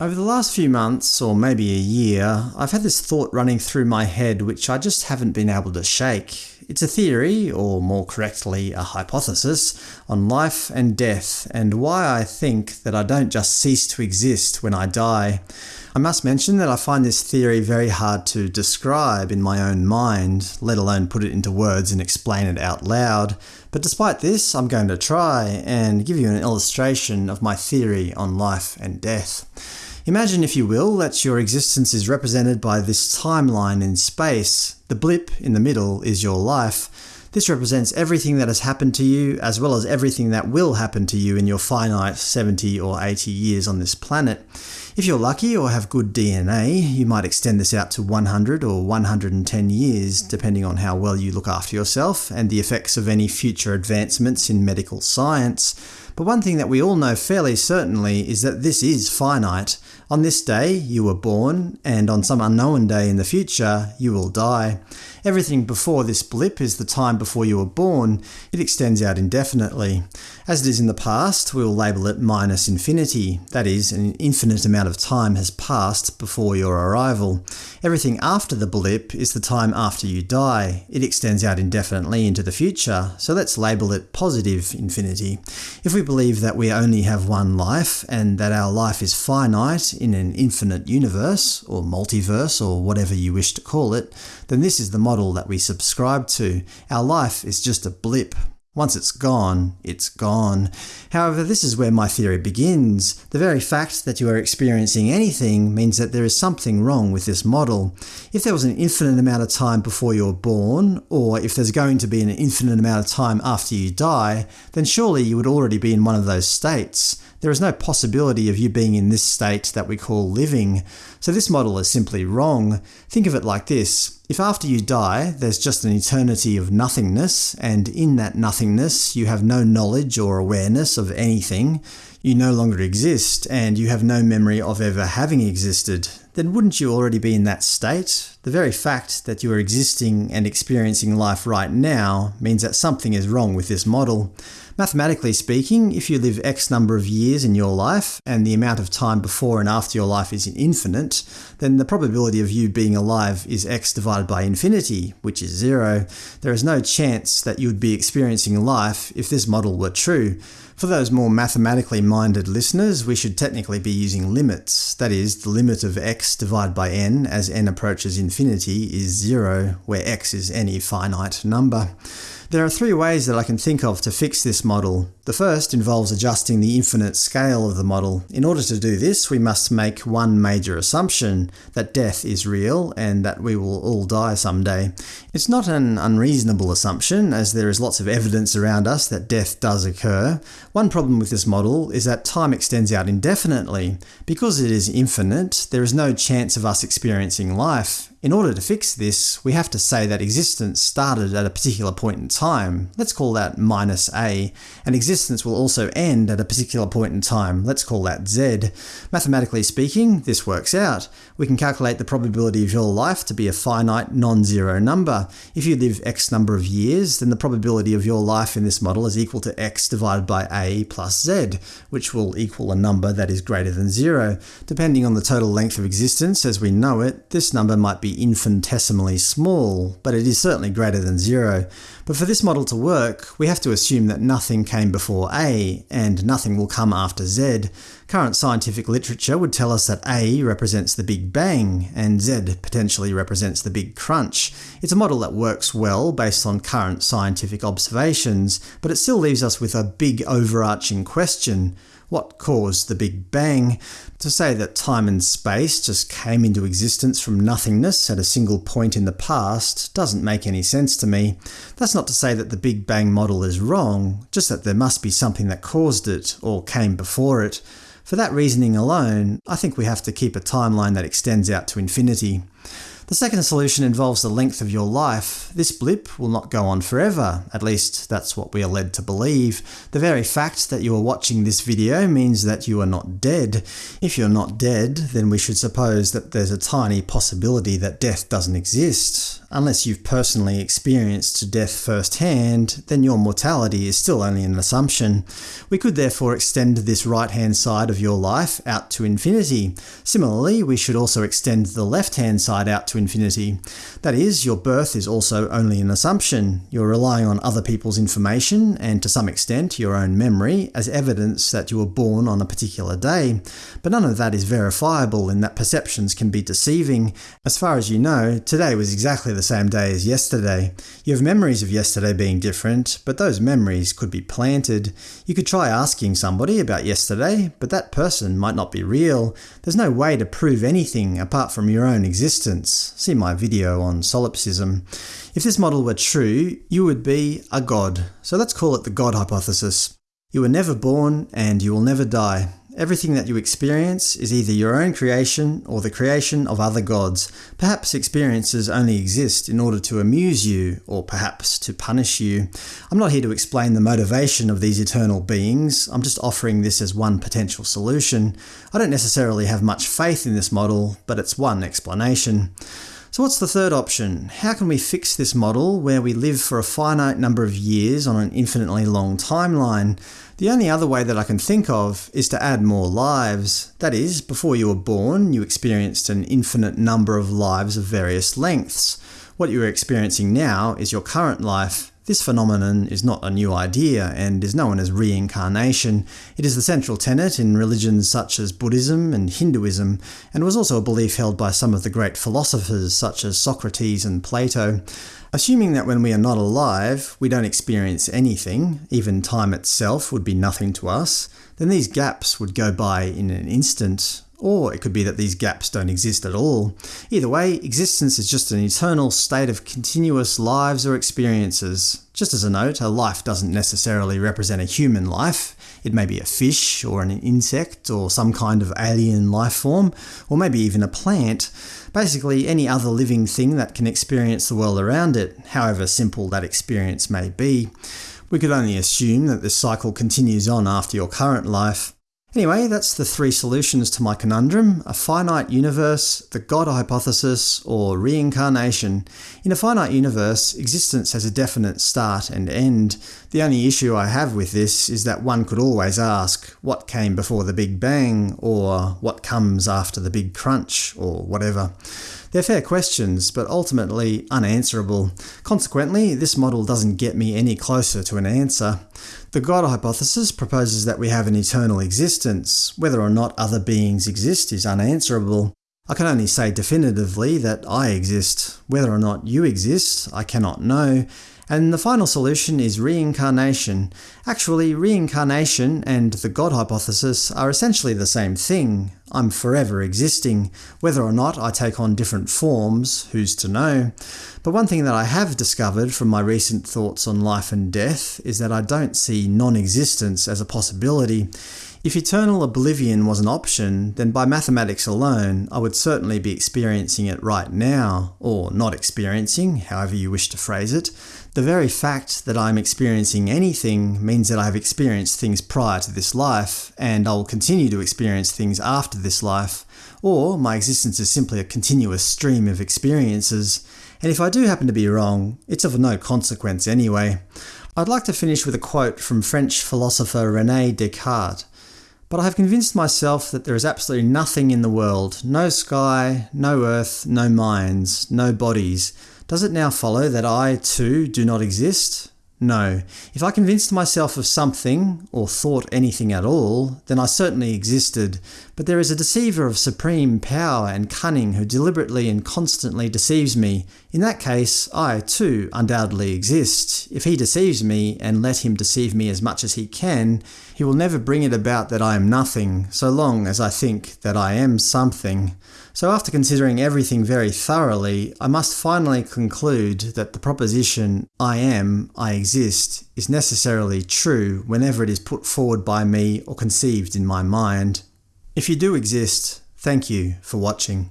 Over the last few months, or maybe a year, I've had this thought running through my head which I just haven't been able to shake. It's a theory, or more correctly a hypothesis, on life and death, and why I think that I don't just cease to exist when I die. I must mention that I find this theory very hard to describe in my own mind, let alone put it into words and explain it out loud, but despite this I'm going to try and give you an illustration of my theory on life and death. Imagine, if you will, that your existence is represented by this timeline in space. The blip in the middle is your life. This represents everything that has happened to you, as well as everything that will happen to you in your finite 70 or 80 years on this planet. If you're lucky or have good DNA, you might extend this out to 100 or 110 years, depending on how well you look after yourself and the effects of any future advancements in medical science. But one thing that we all know fairly certainly is that this is finite. On this day you were born, and on some unknown day in the future you will die. Everything before this blip is the time before you were born. It extends out indefinitely. As it is in the past, we will label it minus infinity, that is, an infinite amount of time has passed before your arrival. Everything after the blip is the time after you die. It extends out indefinitely into the future, so let's label it positive infinity. If we believe that we only have one life, and that our life is finite in an infinite universe, or multiverse, or whatever you wish to call it, then this is the model that we subscribe to. Our life is just a blip. Once it's gone, it's gone. However, this is where my theory begins. The very fact that you are experiencing anything means that there is something wrong with this model. If there was an infinite amount of time before you were born, or if there's going to be an infinite amount of time after you die, then surely you would already be in one of those states. There is no possibility of you being in this state that we call living, so this model is simply wrong. Think of it like this. If after you die there's just an eternity of nothingness, and in that nothingness you have no knowledge or awareness of anything, you no longer exist, and you have no memory of ever having existed, then wouldn't you already be in that state? The very fact that you are existing and experiencing life right now means that something is wrong with this model. Mathematically speaking, if you live x number of years in your life, and the amount of time before and after your life is infinite, then the probability of you being alive is x divided by infinity, which is zero. There is no chance that you would be experiencing life if this model were true. For those more mathematically minded listeners, we should technically be using limits. That is, the limit of x divided by n as n approaches infinity is zero, where x is any finite number. There are three ways that I can think of to fix this model. The first involves adjusting the infinite scale of the model. In order to do this, we must make one major assumption, that death is real and that we will all die someday. It's not an unreasonable assumption, as there is lots of evidence around us that death does occur. One problem with this model is that time extends out indefinitely. Because it is infinite, there is no chance of us experiencing life. In order to fix this, we have to say that existence started at a particular point in time, let's call that minus a, and existence will also end at a particular point in time, let's call that z. Mathematically speaking, this works out. We can calculate the probability of your life to be a finite, non-zero number. If you live x number of years, then the probability of your life in this model is equal to x divided by a plus z, which will equal a number that is greater than zero. Depending on the total length of existence as we know it, this number might be be infinitesimally small, but it is certainly greater than zero. But for this model to work, we have to assume that nothing came before A, and nothing will come after Z. Current scientific literature would tell us that A represents the Big Bang, and Z potentially represents the Big Crunch. It's a model that works well based on current scientific observations, but it still leaves us with a big overarching question. What caused the Big Bang? To say that time and space just came into existence from nothingness at a single point in the past doesn't make any sense to me. That's not to say that the Big Bang model is wrong, just that there must be something that caused it, or came before it. For that reasoning alone, I think we have to keep a timeline that extends out to infinity. The second solution involves the length of your life. This blip will not go on forever, at least that's what we are led to believe. The very fact that you are watching this video means that you are not dead. If you're not dead, then we should suppose that there's a tiny possibility that death doesn't exist. Unless you've personally experienced death firsthand, then your mortality is still only an assumption. We could therefore extend this right-hand side of your life out to infinity. Similarly, we should also extend the left-hand side out to infinity. That is, your birth is also only an assumption. You're relying on other people's information, and to some extent your own memory, as evidence that you were born on a particular day. But none of that is verifiable in that perceptions can be deceiving. As far as you know, today was exactly the same day as yesterday. You have memories of yesterday being different, but those memories could be planted. You could try asking somebody about yesterday, but that person might not be real. There's no way to prove anything apart from your own existence. See my video on solipsism. If this model were true, you would be a god. So let's call it the God hypothesis. You were never born, and you will never die. Everything that you experience is either your own creation or the creation of other gods. Perhaps experiences only exist in order to amuse you, or perhaps to punish you. I'm not here to explain the motivation of these eternal beings, I'm just offering this as one potential solution. I don't necessarily have much faith in this model, but it's one explanation. So what's the third option? How can we fix this model where we live for a finite number of years on an infinitely long timeline? The only other way that I can think of is to add more lives. That is, before you were born, you experienced an infinite number of lives of various lengths. What you are experiencing now is your current life. This phenomenon is not a new idea, and is known as reincarnation. It is the central tenet in religions such as Buddhism and Hinduism, and was also a belief held by some of the great philosophers such as Socrates and Plato. Assuming that when we are not alive, we don't experience anything, even time itself would be nothing to us, then these gaps would go by in an instant. Or it could be that these gaps don't exist at all. Either way, existence is just an eternal state of continuous lives or experiences. Just as a note, a life doesn't necessarily represent a human life. It may be a fish, or an insect, or some kind of alien life form, or maybe even a plant. Basically any other living thing that can experience the world around it, however simple that experience may be. We could only assume that this cycle continues on after your current life. Anyway, that's the three solutions to my conundrum – a finite universe, the God hypothesis, or reincarnation. In a finite universe, existence has a definite start and end. The only issue I have with this is that one could always ask, what came before the Big Bang, or what comes after the Big Crunch, or whatever. They're fair questions, but ultimately unanswerable. Consequently, this model doesn't get me any closer to an answer. The God hypothesis proposes that we have an eternal existence. Whether or not other beings exist is unanswerable. I can only say definitively that I exist. Whether or not you exist, I cannot know, and the final solution is reincarnation. Actually, reincarnation and the God hypothesis are essentially the same thing. I'm forever existing. Whether or not I take on different forms, who's to know? But one thing that I have discovered from my recent thoughts on life and death is that I don't see non-existence as a possibility. If eternal oblivion was an option, then by mathematics alone I would certainly be experiencing it right now, or not experiencing, however you wish to phrase it. The very fact that I'm experiencing anything means that I have experienced things prior to this life, and I will continue to experience things after this life, or my existence is simply a continuous stream of experiences, and if I do happen to be wrong, it's of no consequence anyway. I'd like to finish with a quote from French philosopher René Descartes. But I have convinced myself that there is absolutely nothing in the world, no sky, no earth, no minds, no bodies, does it now follow that I, too, do not exist? No. If I convinced myself of something, or thought anything at all, then I certainly existed, but there is a deceiver of supreme power and cunning who deliberately and constantly deceives me. In that case, I, too, undoubtedly exist. If he deceives me, and let him deceive me as much as he can, he will never bring it about that I am nothing, so long as I think that I am something. So after considering everything very thoroughly, I must finally conclude that the proposition I am, I exist is necessarily true whenever it is put forward by me or conceived in my mind. If you do exist, thank you for watching.